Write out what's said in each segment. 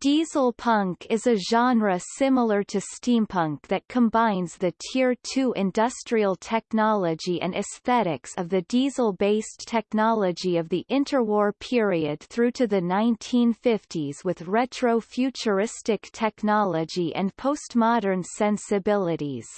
Diesel punk is a genre similar to steampunk that combines the Tier 2 industrial technology and aesthetics of the diesel-based technology of the interwar period through to the 1950s with retro-futuristic technology and postmodern sensibilities.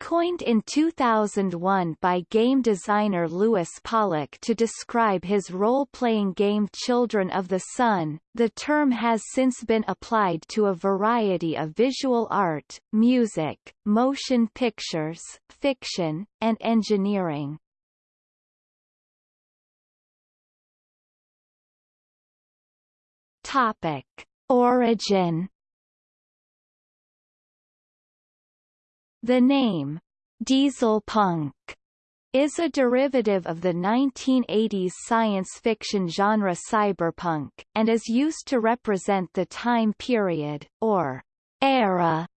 Coined in 2001 by game designer Lewis Pollak to describe his role-playing game Children of the Sun, the term has since been applied to a variety of visual art, music, motion pictures, fiction, and engineering. Topic. Origin The name, diesel punk, is a derivative of the 1980s science fiction genre cyberpunk, and is used to represent the time period, or era,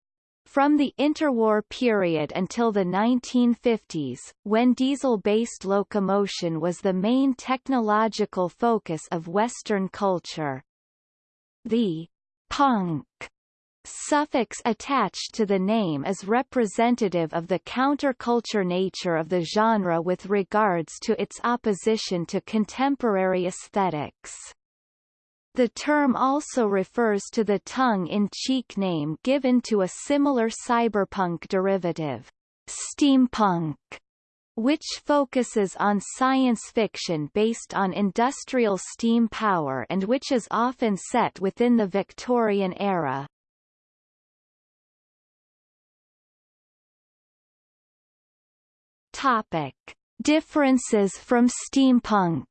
from the interwar period until the 1950s, when diesel-based locomotion was the main technological focus of Western culture. The punk suffix attached to the name is representative of the counterculture nature of the genre with regards to its opposition to contemporary aesthetics. The term also refers to the tongue-in-cheek name given to a similar cyberpunk derivative, steampunk, which focuses on science fiction based on industrial steam power and which is often set within the Victorian era. Topic: Differences from steampunk.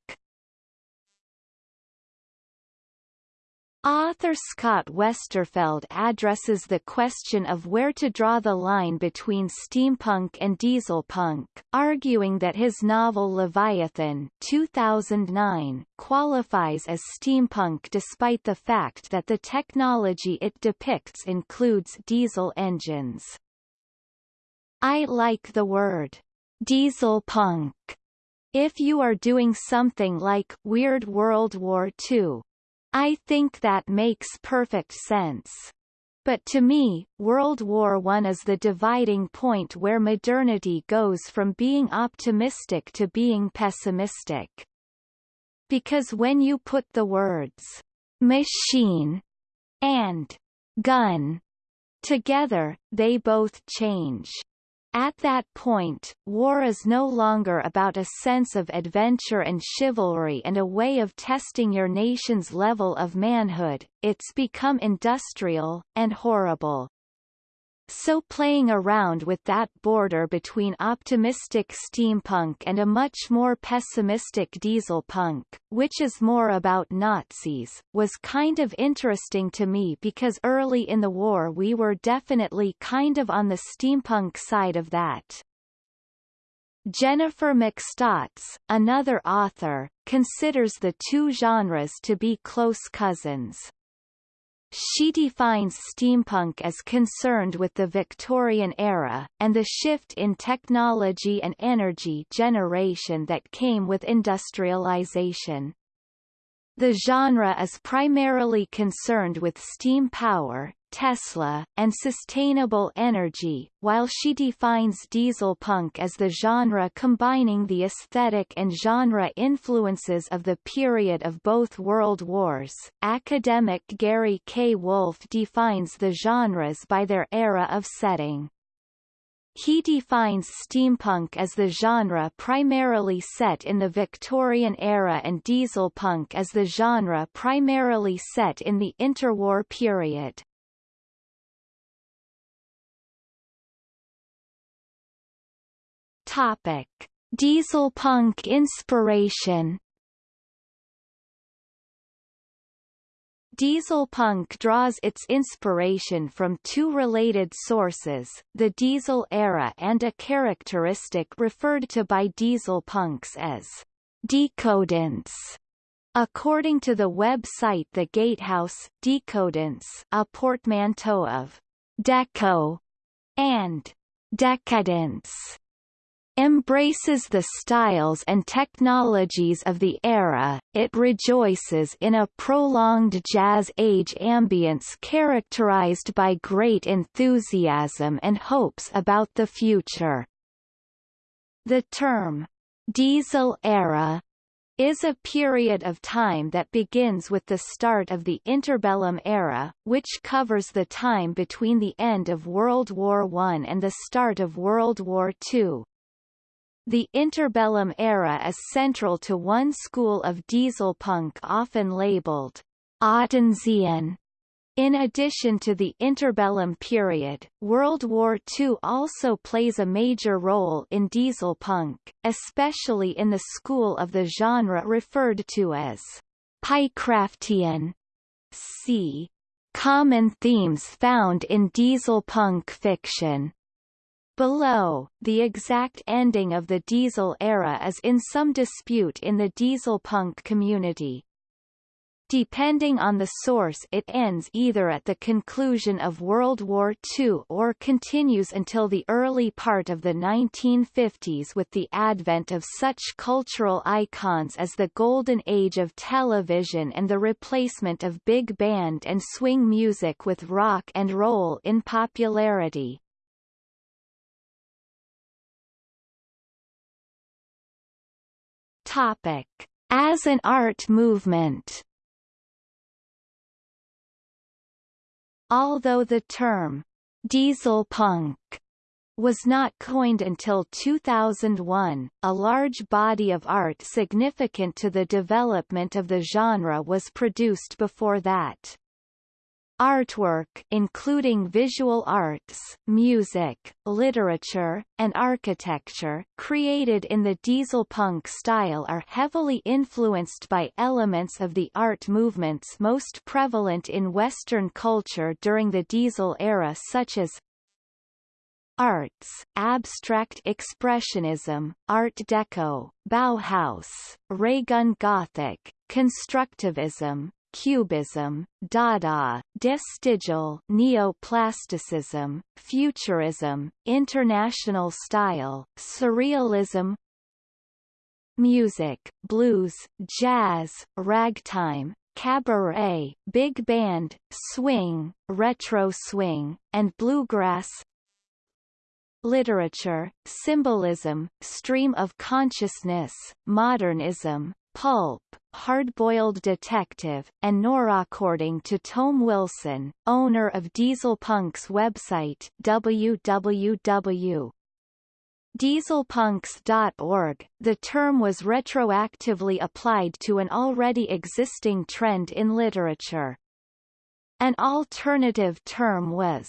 Author Scott Westerfeld addresses the question of where to draw the line between steampunk and dieselpunk, arguing that his novel Leviathan 2009 qualifies as steampunk despite the fact that the technology it depicts includes diesel engines. I like the word diesel punk. If you are doing something like Weird World War II. I think that makes perfect sense. But to me, World War I is the dividing point where modernity goes from being optimistic to being pessimistic. Because when you put the words machine and gun together, they both change. At that point, war is no longer about a sense of adventure and chivalry and a way of testing your nation's level of manhood, it's become industrial, and horrible. So playing around with that border between optimistic steampunk and a much more pessimistic diesel punk, which is more about Nazis, was kind of interesting to me because early in the war we were definitely kind of on the steampunk side of that. Jennifer McStotts, another author, considers the two genres to be close cousins. She defines steampunk as concerned with the Victorian era, and the shift in technology and energy generation that came with industrialization. The genre is primarily concerned with steam power, Tesla, and sustainable energy, while she defines diesel punk as the genre combining the aesthetic and genre influences of the period of both world wars. Academic Gary K. Wolfe defines the genres by their era of setting. He defines steampunk as the genre primarily set in the Victorian era and dieselpunk as the genre primarily set in the interwar period. Topic: Diesel punk inspiration. Diesel punk draws its inspiration from two related sources, the diesel era and a characteristic referred to by diesel punks as decodence. According to the website The Gatehouse, decodence, a portmanteau of deco and decadence embraces the styles and technologies of the era, it rejoices in a prolonged jazz age ambience characterized by great enthusiasm and hopes about the future. The term, diesel era, is a period of time that begins with the start of the interbellum era, which covers the time between the end of World War I and the start of World War II. The interbellum era is central to one school of diesel punk often labeled Ottensian. In addition to the interbellum period, World War II also plays a major role in diesel punk, especially in the school of the genre referred to as Piecraftian. See common themes found in diesel punk fiction. Below, the exact ending of the diesel era is in some dispute in the diesel punk community. Depending on the source it ends either at the conclusion of World War II or continues until the early part of the 1950s with the advent of such cultural icons as the golden age of television and the replacement of big band and swing music with rock and roll in popularity. Topic. As an art movement Although the term, diesel punk, was not coined until 2001, a large body of art significant to the development of the genre was produced before that. Artwork including visual arts, music, literature, and architecture created in the diesel punk style are heavily influenced by elements of the art movements most prevalent in Western culture during the diesel era such as Arts, Abstract Expressionism, Art Deco, Bauhaus, Raygun Gothic, Constructivism, Cubism, Dada, Vestigial Neoplasticism, Futurism, International Style, Surrealism Music, blues, jazz, ragtime, cabaret, big band, swing, retro swing, and bluegrass Literature, symbolism, stream of consciousness, modernism, pulp, hard-boiled detective, and noir. According to Tom Wilson, owner of Diesel Punk's website www. Dieselpunks.org, the term was retroactively applied to an already existing trend in literature. An alternative term was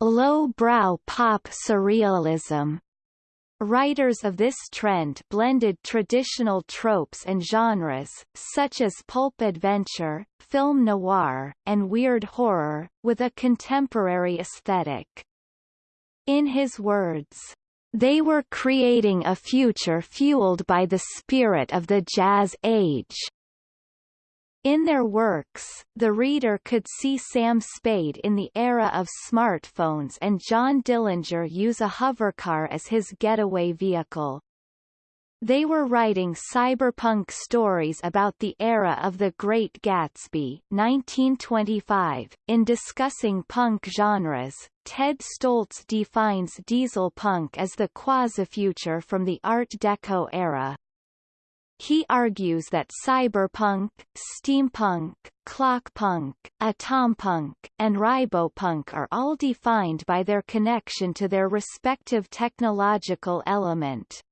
low-brow pop surrealism, Writers of this trend blended traditional tropes and genres, such as pulp adventure, film noir, and weird horror, with a contemporary aesthetic. In his words, they were creating a future fueled by the spirit of the jazz age. In their works, the reader could see Sam Spade in the era of smartphones and John Dillinger use a hovercar as his getaway vehicle. They were writing cyberpunk stories about the era of The Great Gatsby 1925. In discussing punk genres, Ted Stoltz defines diesel punk as the quasi-future from the Art Deco era. He argues that cyberpunk, steampunk, clockpunk, atompunk, and ribopunk are all defined by their connection to their respective technological element.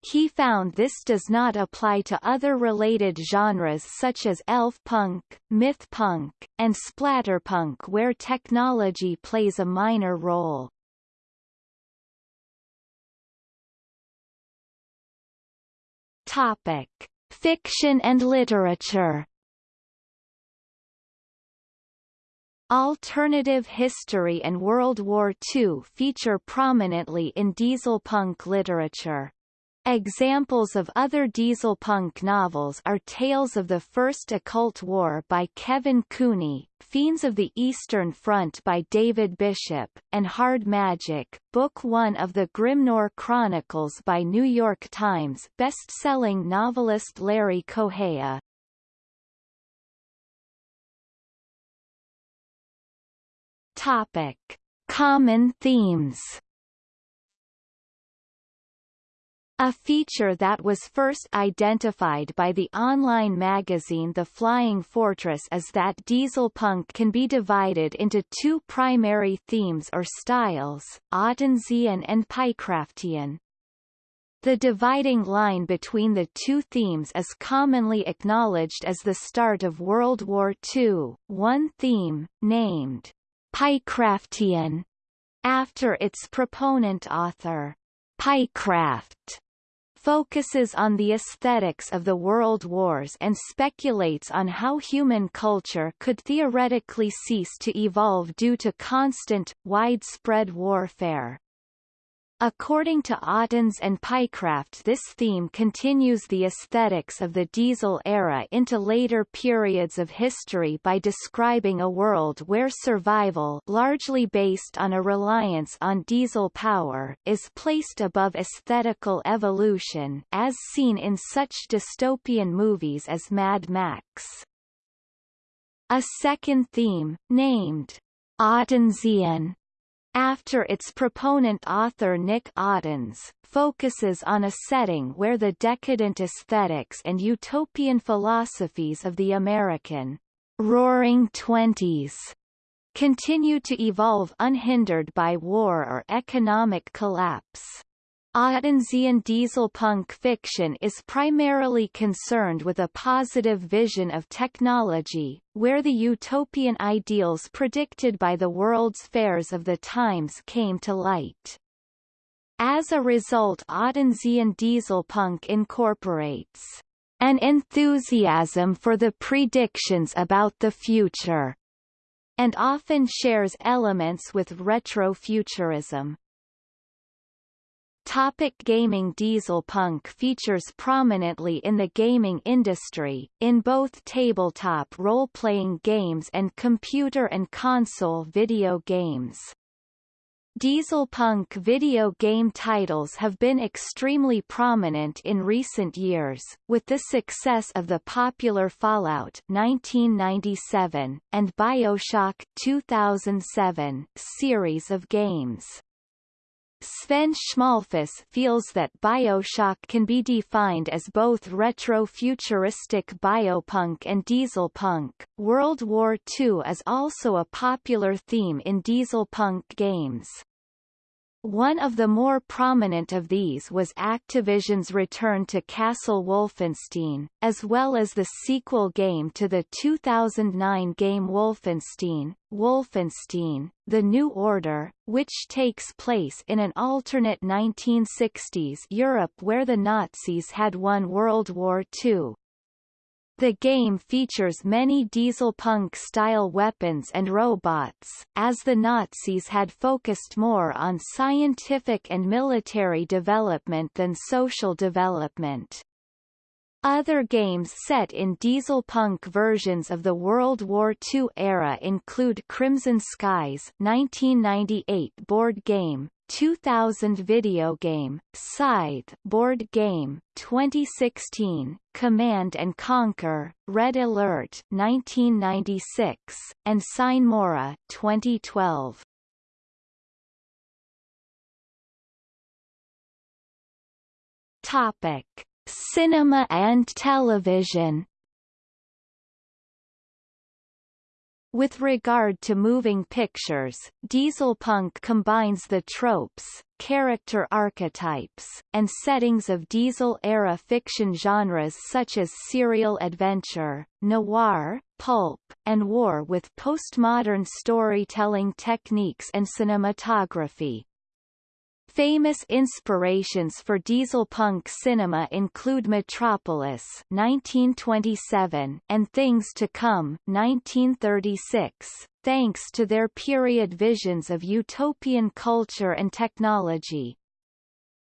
He found this does not apply to other related genres such as elf punk, myth punk, and splatterpunk where technology plays a minor role. Topic: Fiction and literature. Alternative history and World War II feature prominently in diesel punk literature. Examples of other diesel punk novels are Tales of the First Occult War by Kevin Cooney, Fiends of the Eastern Front by David Bishop, and Hard Magic, Book One of the Grimnoir Chronicles by New York Times best-selling novelist Larry Correia. Topic. Common themes A feature that was first identified by the online magazine The Flying Fortress is that dieselpunk can be divided into two primary themes or styles, Ottensian and Piecraftian. The dividing line between the two themes is commonly acknowledged as the start of World War II, one theme, named Piecraftian, after its proponent author. Piecraft focuses on the aesthetics of the world wars and speculates on how human culture could theoretically cease to evolve due to constant, widespread warfare. According to Ottens and Piecraft this theme continues the aesthetics of the diesel era into later periods of history by describing a world where survival largely based on a reliance on diesel power is placed above aesthetical evolution as seen in such dystopian movies as Mad Max. A second theme, named Ottensian, after its proponent author Nick Ottens, focuses on a setting where the decadent aesthetics and utopian philosophies of the American Roaring Twenties continue to evolve unhindered by war or economic collapse. Ottensian dieselpunk fiction is primarily concerned with a positive vision of technology, where the utopian ideals predicted by the World's Fairs of the times came to light. As a result Ottensian dieselpunk incorporates an enthusiasm for the predictions about the future, and often shares elements with retrofuturism. Topic gaming Dieselpunk features prominently in the gaming industry, in both tabletop role-playing games and computer and console video games. Dieselpunk video game titles have been extremely prominent in recent years, with the success of the popular Fallout 1997, and Bioshock 2007 series of games. Sven Schmalfuss feels that Bioshock can be defined as both retro-futuristic biopunk and dieselpunk. World War II is also a popular theme in dieselpunk games. One of the more prominent of these was Activision's return to Castle Wolfenstein, as well as the sequel game to the 2009 game Wolfenstein, Wolfenstein, The New Order, which takes place in an alternate 1960s Europe where the Nazis had won World War II. The game features many dieselpunk-style weapons and robots, as the Nazis had focused more on scientific and military development than social development. Other games set in dieselpunk versions of the World War II era include Crimson Skies 1998 board game, 2000 video game, Scythe board game, 2016, Command and Conquer, Red Alert 1996, and Sine Mora 2012. Topic Cinema and television With regard to moving pictures, dieselpunk combines the tropes, character archetypes, and settings of diesel-era fiction genres such as serial adventure, noir, pulp, and war with postmodern storytelling techniques and cinematography. Famous inspirations for diesel punk cinema include Metropolis 1927 and Things to Come 1936, thanks to their period visions of utopian culture and technology.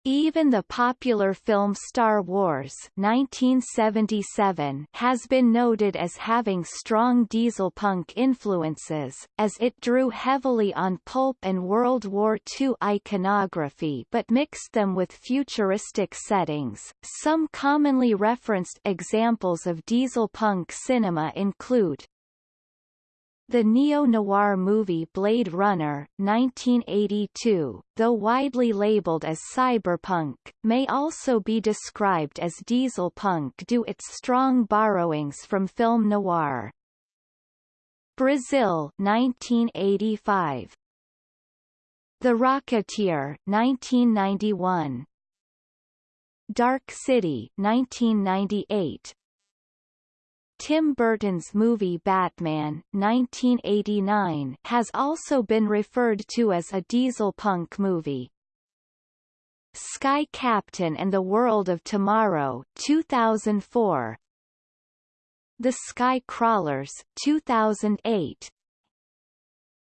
Even the popular film Star Wars 1977 has been noted as having strong dieselpunk influences, as it drew heavily on pulp and World War II iconography but mixed them with futuristic settings. Some commonly referenced examples of dieselpunk cinema include the neo-noir movie Blade Runner 1982, though widely labeled as cyberpunk, may also be described as dieselpunk due its strong borrowings from film noir. Brazil 1985. The Rocketeer 1991. Dark City 1998, Tim Burton's movie Batman 1989 has also been referred to as a dieselpunk movie. Sky Captain and the World of Tomorrow 2004 The Sky Crawlers 2008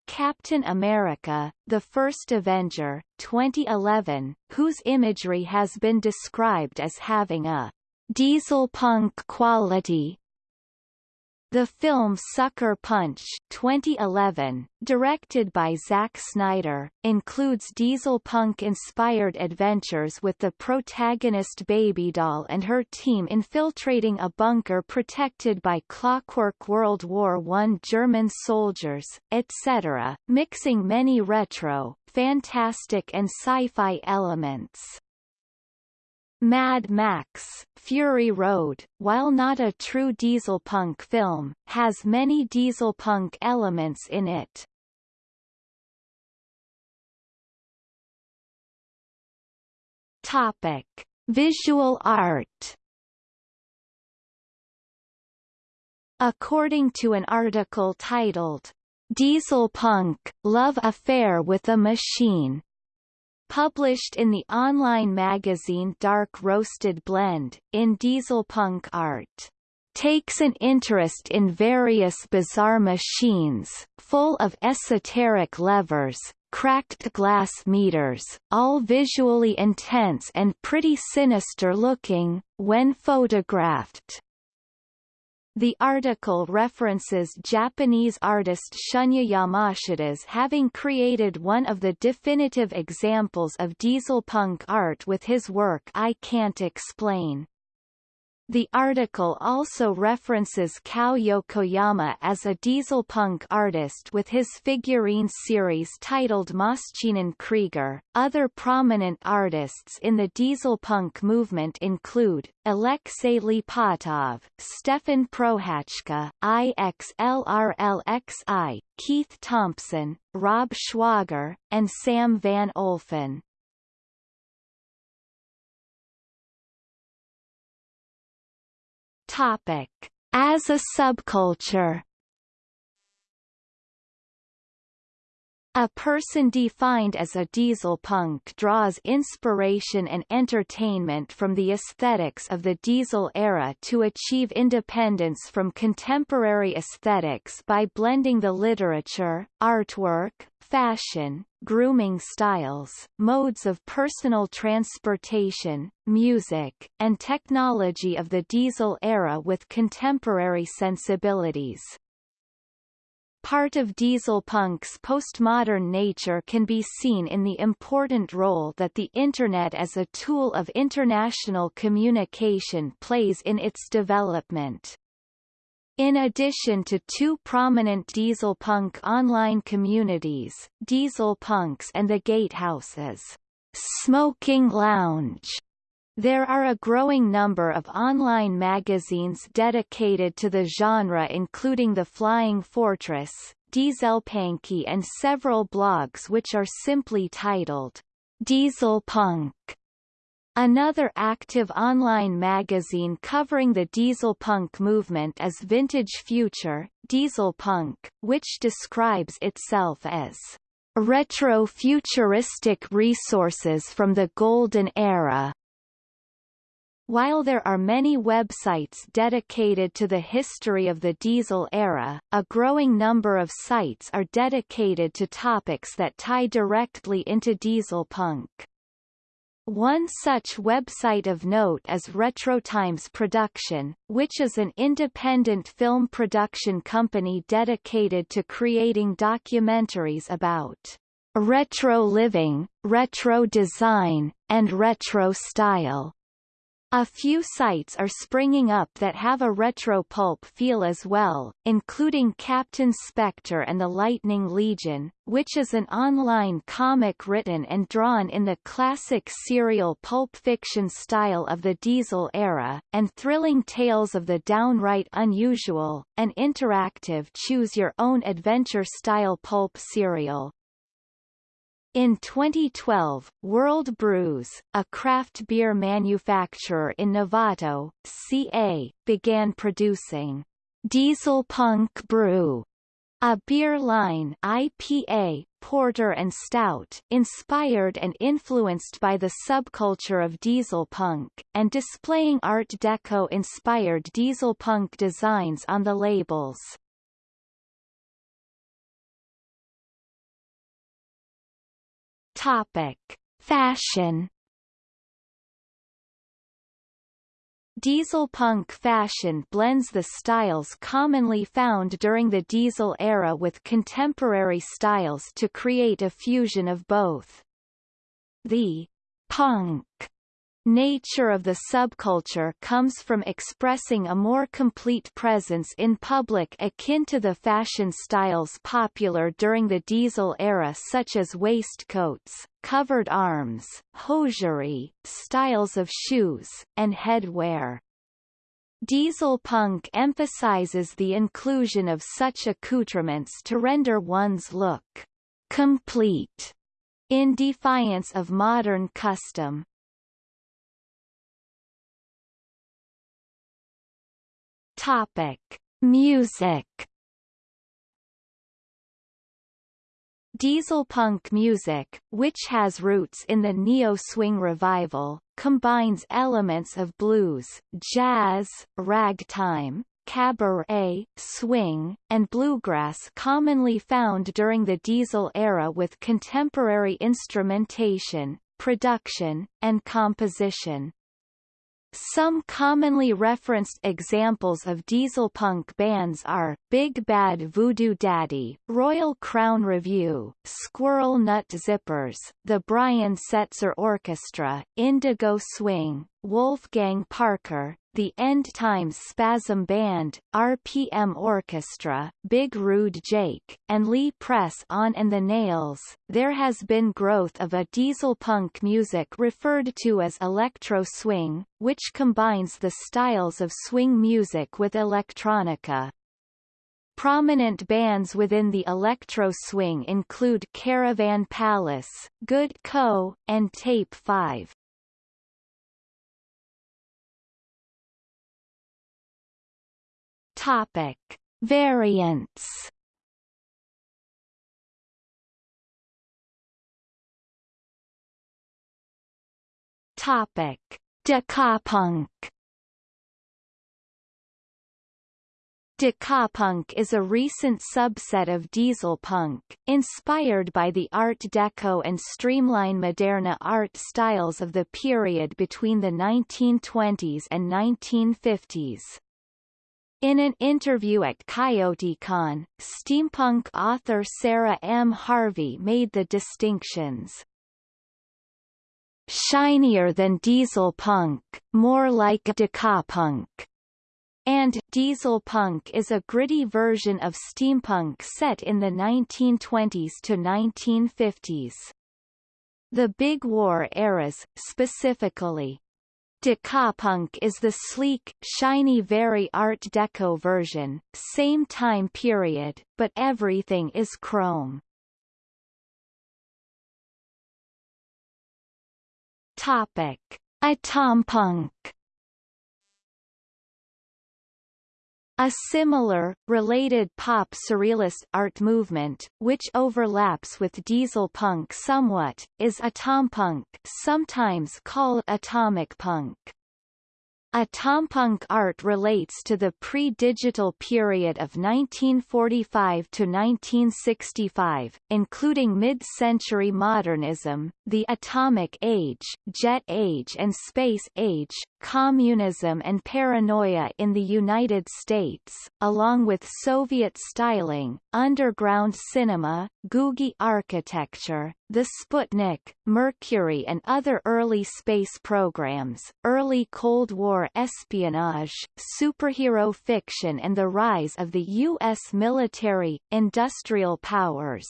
Captain America, The First Avenger, 2011, whose imagery has been described as having a diesel punk quality the film Sucker Punch 2011, directed by Zack Snyder, includes diesel punk-inspired adventures with the protagonist Baby Doll and her team infiltrating a bunker protected by Clockwork World War I German soldiers, etc., mixing many retro, fantastic and sci-fi elements. Mad Max, Fury Road, while not a true dieselpunk film, has many dieselpunk elements in it. Topic: Visual art. According to an article titled Dieselpunk: Love Affair with a Machine Published in the online magazine Dark Roasted Blend, in dieselpunk art takes an interest in various bizarre machines, full of esoteric levers, cracked glass meters, all visually intense and pretty sinister looking, when photographed. The article references Japanese artist Shunya Yamashita's having created one of the definitive examples of dieselpunk art with his work I Can't Explain. The article also references Kow Yokoyama as a diesel punk artist with his figurine series titled Maschinenkrieger. Other prominent artists in the diesel punk movement include Alexei Lipatov, Stefan Prohachka, IXLRLXI, Keith Thompson, Rob Schwager, and Sam Van Olffen. Topic. As a subculture A person defined as a diesel punk draws inspiration and entertainment from the aesthetics of the diesel era to achieve independence from contemporary aesthetics by blending the literature, artwork, fashion, grooming styles, modes of personal transportation, music, and technology of the diesel era with contemporary sensibilities. Part of dieselpunk's postmodern nature can be seen in the important role that the Internet as a tool of international communication plays in its development. In addition to two prominent dieselpunk online communities, Dieselpunks and the Gatehouses, Smoking Lounge there are a growing number of online magazines dedicated to the genre including The Flying Fortress, Dieselpunky and several blogs which are simply titled Diesel Punk. Another active online magazine covering the dieselpunk movement is Vintage Future, Dieselpunk, which describes itself as retro-futuristic resources from the golden era. While there are many websites dedicated to the history of the diesel era, a growing number of sites are dedicated to topics that tie directly into diesel punk. One such website of note is RetroTimes Production, which is an independent film production company dedicated to creating documentaries about retro living, retro design, and retro style. A few sites are springing up that have a retro pulp feel as well, including Captain Spectre and the Lightning Legion, which is an online comic written and drawn in the classic serial pulp fiction style of the Diesel era, and Thrilling Tales of the Downright Unusual, an interactive choose-your-own-adventure style pulp serial. In 2012, World Brews, a craft beer manufacturer in Novato, CA, began producing Diesel Punk Brew, a beer line IPA, porter and stout inspired and influenced by the subculture of diesel punk, and displaying Art Deco-inspired diesel punk designs on the labels. Topic: Fashion. Diesel punk fashion blends the styles commonly found during the diesel era with contemporary styles to create a fusion of both. The punk nature of the subculture comes from expressing a more complete presence in public akin to the fashion styles popular during the diesel era such as waistcoats, covered arms, hosiery, styles of shoes, and headwear. Diesel punk emphasizes the inclusion of such accoutrements to render one's look complete in defiance of modern custom. Topic: Music. Diesel punk music, which has roots in the neo-swing revival, combines elements of blues, jazz, ragtime, cabaret, swing, and bluegrass commonly found during the diesel era with contemporary instrumentation, production, and composition. Some commonly referenced examples of diesel punk bands are, Big Bad Voodoo Daddy, Royal Crown Revue, Squirrel Nut Zippers, the Brian Setzer Orchestra, Indigo Swing, Wolfgang Parker, the End Times Spasm Band, RPM Orchestra, Big Rude Jake, and Lee Press on and the Nails. There has been growth of a diesel punk music referred to as electro swing, which combines the styles of swing music with electronica. Prominent bands within the electro swing include Caravan Palace, Good Co., and Tape 5. Topic: Variants. Topic: Decapunk. Decapunk is a recent subset of diesel punk, inspired by the Art Deco and Streamline Moderne art styles of the period between the 1920s and 1950s. In an interview at CoyoteCon, steampunk author Sarah M. Harvey made the distinctions. Shinier than diesel punk, more like decapunk. And diesel punk is a gritty version of steampunk set in the 1920s to 1950s. The Big War eras, specifically, Decapunk is the sleek, shiny very Art Deco version, same time period, but everything is chrome. Topic: Atompunk A similar, related pop surrealist art movement, which overlaps with diesel punk somewhat, is atompunk sometimes called atomic punk. Atompunk art relates to the pre-digital period of 1945 to 1965, including mid-century modernism, the atomic age, jet age and space age, communism and paranoia in the United States, along with Soviet styling, underground cinema, Googie architecture, the Sputnik, Mercury and other early space programs, early Cold War espionage, superhero fiction and the rise of the U.S. military, industrial powers.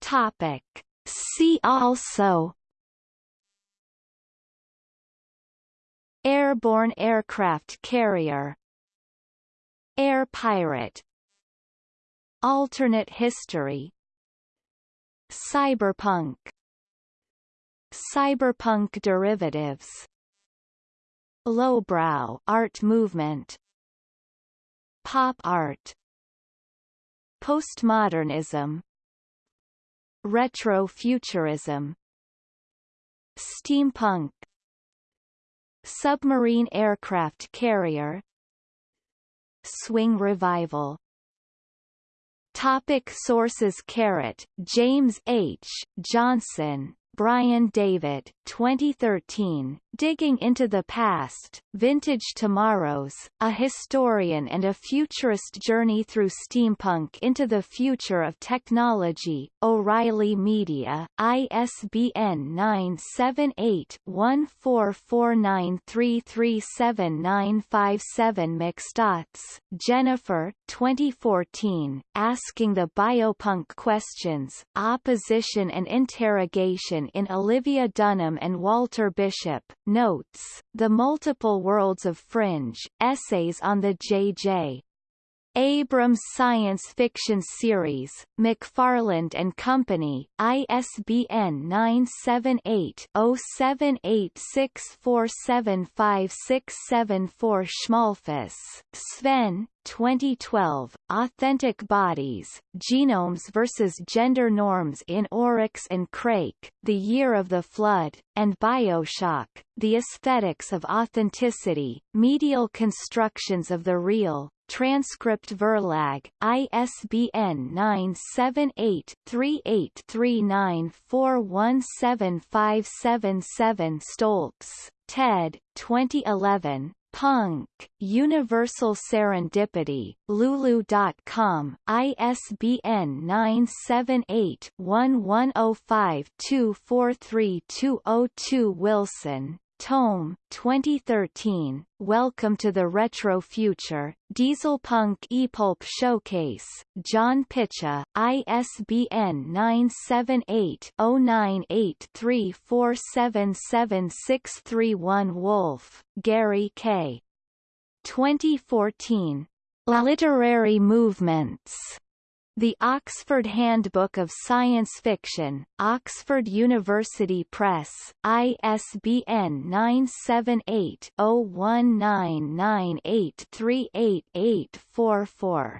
Topic. See also Airborne aircraft carrier Air pirate Alternate history Cyberpunk Cyberpunk derivatives. Lowbrow art movement. Pop art. Postmodernism. Retrofuturism. Steampunk. Submarine aircraft carrier. Swing revival. Topic sources Carrott, James H. Johnson, Brian David 2013, Digging into the Past, Vintage Tomorrows, A Historian and a Futurist Journey Through Steampunk into the Future of Technology, O'Reilly Media, ISBN 978-1449337957 McStotts, Jennifer 2014, Asking the Biopunk Questions, Opposition and Interrogation in Olivia Dunham and Walter Bishop, Notes, The Multiple Worlds of Fringe, Essays on the J.J. Abrams Science Fiction Series, McFarland and Company, ISBN 978-0786475674 Schmalfuss, Sven, 2012, Authentic Bodies, Genomes versus Gender Norms in Oryx and Crake, The Year of the Flood, and Bioshock, The Aesthetics of Authenticity, Medial Constructions of the Real, Transcript Verlag, ISBN 978-3839417577 Stoltz, Ted, 2011, Punk, Universal Serendipity, Lulu.com, ISBN 978-1105-243202 Wilson, Tome, 2013, Welcome to the Retro Future, Diesel Dieselpunk ePulp Showcase, John Pitcha, ISBN 978-0983477631 Wolfe, Gary K. 2014. Literary Movements. The Oxford Handbook of Science Fiction, Oxford University Press, ISBN 978 0199838844.